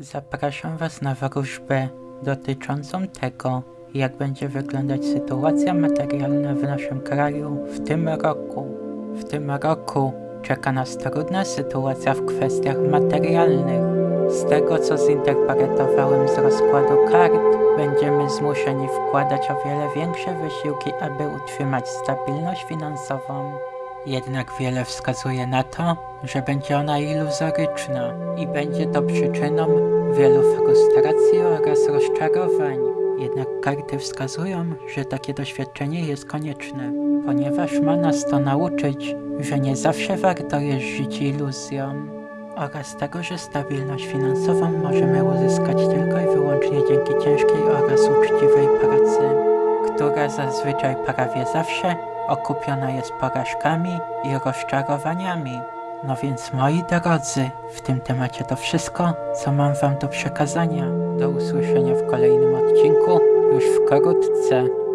Zapraszam Was na wróżbę dotyczącą tego, jak będzie wyglądać sytuacja materialna w naszym kraju w tym roku. W tym roku czeka nas trudna sytuacja w kwestiach materialnych. Z tego co zinterpretowałem z rozkładu kart, będziemy zmuszeni wkładać o wiele większe wysiłki, aby utrzymać stabilność finansową. Jednak wiele wskazuje na to, że będzie ona iluzoryczna i będzie to przyczyną wielu frustracji oraz rozczarowań. Jednak karty wskazują, że takie doświadczenie jest konieczne, ponieważ ma nas to nauczyć, że nie zawsze warto jest żyć iluzją oraz tego, że stabilność finansową możemy uzyskać tylko i wyłącznie dzięki ciężkiej oraz uczciwej pracy która zazwyczaj prawie zawsze okupiona jest porażkami i rozczarowaniami. No więc moi drodzy, w tym temacie to wszystko, co mam wam do przekazania. Do usłyszenia w kolejnym odcinku już wkrótce.